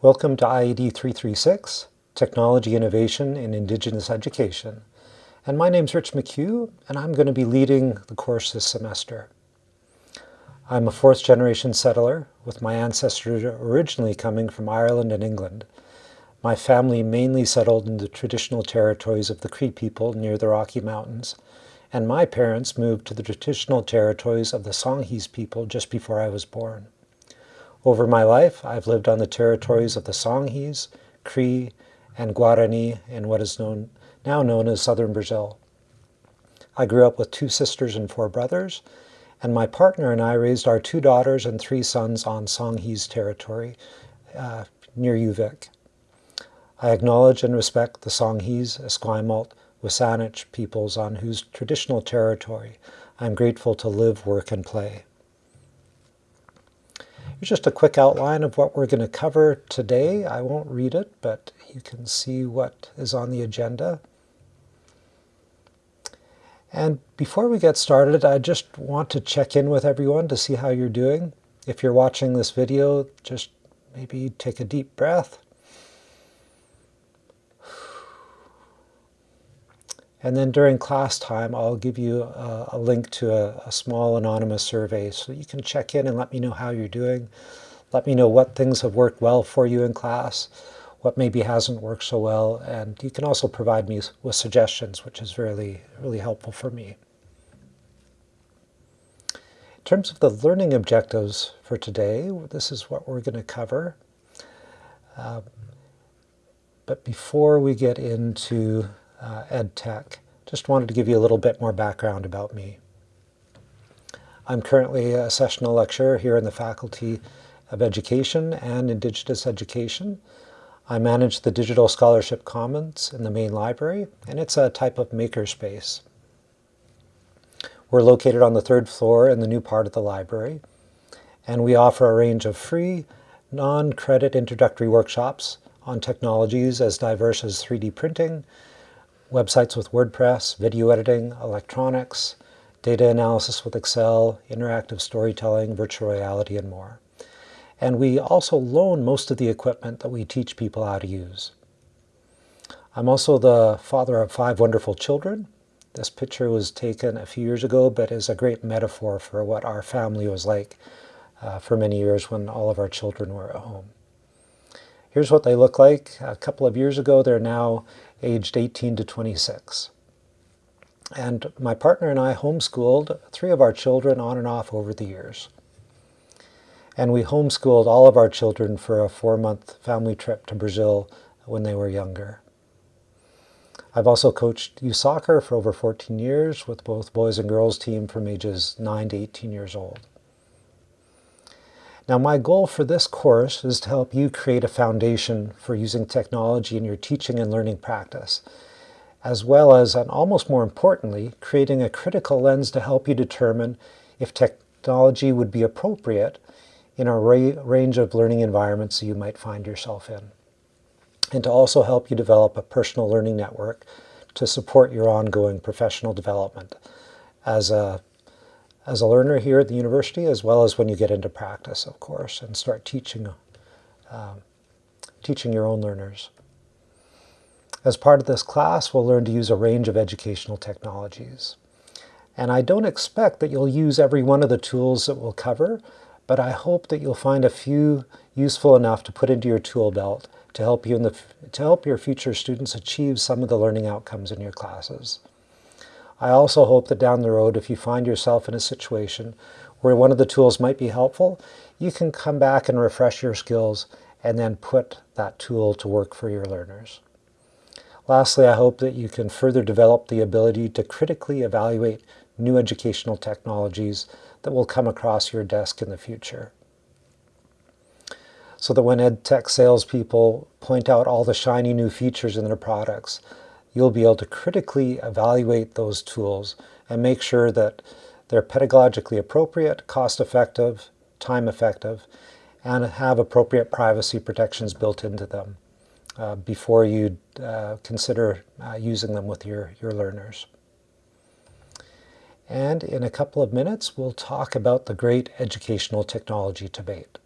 Welcome to IED 336, Technology Innovation in Indigenous Education. And my name's Rich McHugh, and I'm going to be leading the course this semester. I'm a fourth generation settler, with my ancestors originally coming from Ireland and England. My family mainly settled in the traditional territories of the Cree people near the Rocky Mountains, and my parents moved to the traditional territories of the Songhees people just before I was born. Over my life, I've lived on the territories of the Songhees, Cree, and Guarani in what is known, now known as southern Brazil. I grew up with two sisters and four brothers, and my partner and I raised our two daughters and three sons on Songhees territory uh, near UVic. I acknowledge and respect the Songhees, Esquimalt, WSÁNEĆ peoples on whose traditional territory I'm grateful to live, work, and play. Just a quick outline of what we're going to cover today. I won't read it, but you can see what is on the agenda. And before we get started, I just want to check in with everyone to see how you're doing. If you're watching this video, just maybe take a deep breath. And then during class time, I'll give you a, a link to a, a, small anonymous survey so you can check in and let me know how you're doing. Let me know what things have worked well for you in class, what maybe hasn't worked so well, and you can also provide me with suggestions, which is really, really helpful for me. In terms of the learning objectives for today, this is what we're going to cover. Uh, but before we get into uh, ed tech. Just wanted to give you a little bit more background about me. I'm currently a sessional lecturer here in the Faculty of Education and Indigenous Education. I manage the Digital Scholarship Commons in the main library, and it's a type of makerspace. We're located on the third floor in the new part of the library, and we offer a range of free, non-credit introductory workshops on technologies as diverse as 3D printing, websites with WordPress, video editing, electronics, data analysis with Excel, interactive storytelling, virtual reality, and more. And we also loan most of the equipment that we teach people how to use. I'm also the father of five wonderful children. This picture was taken a few years ago, but is a great metaphor for what our family was like uh, for many years when all of our children were at home. Here's what they look like. A couple of years ago, they're now aged 18 to 26. And my partner and I homeschooled three of our children on and off over the years. And we homeschooled all of our children for a four-month family trip to Brazil when they were younger. I've also coached youth soccer for over 14 years with both boys and girls team from ages 9 to 18 years old. Now my goal for this course is to help you create a foundation for using technology in your teaching and learning practice, as well as, and almost more importantly, creating a critical lens to help you determine if technology would be appropriate in a range of learning environments you might find yourself in, and to also help you develop a personal learning network to support your ongoing professional development as a as a learner here at the university, as well as when you get into practice, of course, and start teaching, um, teaching your own learners. As part of this class, we'll learn to use a range of educational technologies. And I don't expect that you'll use every one of the tools that we'll cover, but I hope that you'll find a few useful enough to put into your tool belt to help you in the, to help your future students achieve some of the learning outcomes in your classes. I also hope that down the road, if you find yourself in a situation where one of the tools might be helpful, you can come back and refresh your skills and then put that tool to work for your learners. Lastly, I hope that you can further develop the ability to critically evaluate new educational technologies that will come across your desk in the future. So that when EdTech salespeople point out all the shiny new features in their products, you'll be able to critically evaluate those tools and make sure that they're pedagogically appropriate, cost-effective, time-effective, and have appropriate privacy protections built into them uh, before you uh, consider uh, using them with your, your learners. And in a couple of minutes, we'll talk about the great educational technology debate.